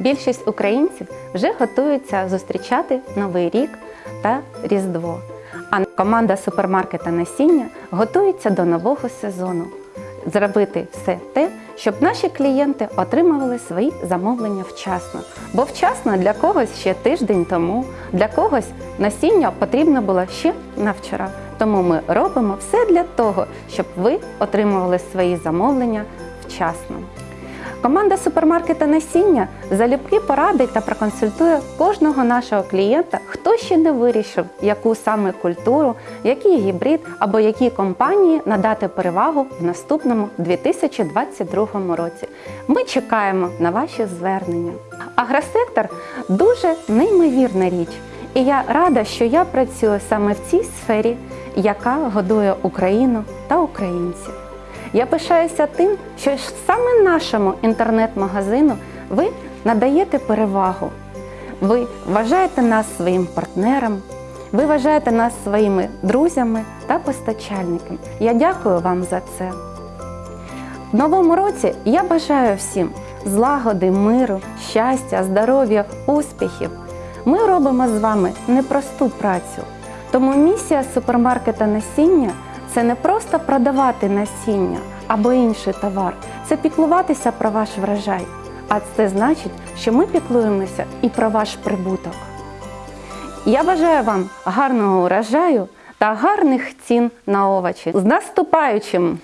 Більшість українців вже готуються зустрічати Новий рік та Різдво. А команда супермаркета насіння готується до нового сезону. Зробити все те, щоб наші клієнти отримували свої замовлення вчасно. Бо вчасно для когось ще тиждень тому, для когось насіння потрібно було ще на вчора. Тому ми робимо все для того, щоб ви отримували свої замовлення вчасно. Команда супермаркета насіння залюбки порадить та проконсультує кожного нашого клієнта, хто ще не вирішив, яку саме культуру, який гібрид або які компанії надати перевагу в наступному 2022 році. Ми чекаємо на ваші звернення. Агросектор дуже неймовірна річ, і я рада, що я працюю саме в цій сфері, яка годує Україну та українців. Я пишаюся тим, що саме нашому інтернет-магазину ви надаєте перевагу. Ви вважаєте нас своїм партнером, ви вважаєте нас своїми друзями та постачальниками. Я дякую вам за це. В новому році я бажаю всім злагоди, миру, щастя, здоров'я, успіхів. Ми робимо з вами непросту працю. Тому місія супермаркета насіння це не просто продавати насіння або інший товар, це піклуватися про ваш врожай. А це значить, що ми піклуємося і про ваш прибуток. Я бажаю вам гарного урожаю та гарних цін на овочі. З наступаючим!